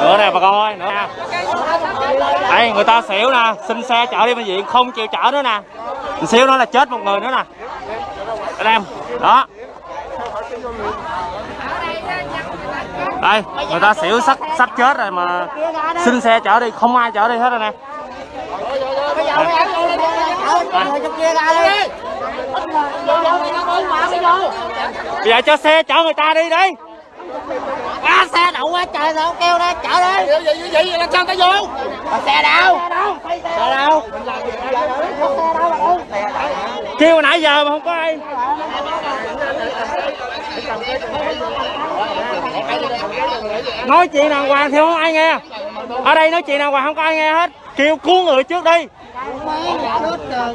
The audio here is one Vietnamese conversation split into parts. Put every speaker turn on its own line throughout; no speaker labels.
nữa nè bà con ơi nữa nè. Đây, người ta xỉu nè, xin xe chở đi bệnh viện, không chịu chở nữa nè. Xíu nó là chết một người nữa nè. Anh em, đó. Đây, người ta xỉu sắp sắp chết rồi mà xin xe chở đi, không ai chở đi hết rồi nè. Bây giờ cho xe chở người ta đi đi
Á, xe đậu quá trời sao kêu đó chở đi.
Vậy vậy vậy vậy làm sao ta vô?
Mà xe đâu? Xe đâu?
Kêu nãy giờ mà không có ai. Nói chuyện đàng hoàng thì không ai nghe. Ở đây nói chuyện đàng hoàng không có ai nghe hết. Kêu cứu người trước đi.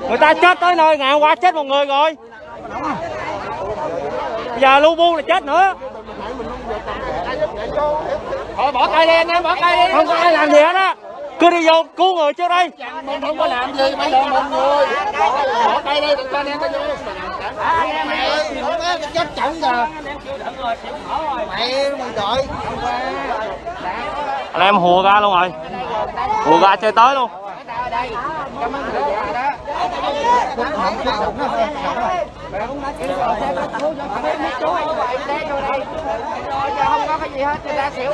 Người ta chết tới nơi ngày hôm qua chết một người rồi. Giờ lu bu là chết nữa
thôi bỏ tay đi anh em bỏ tay đi.
Không có ai làm gì hết á. Cứ đi vô cứu người trước đi
mình không có làm gì mà làm một người. Bỏ tay đi đừng cho anh em ta vô
mày chết rồi. Mày mày đợi.
Anh em hùa ra luôn rồi. Hùa ra chơi tới luôn.
Không có cái gì hết người ta xỉu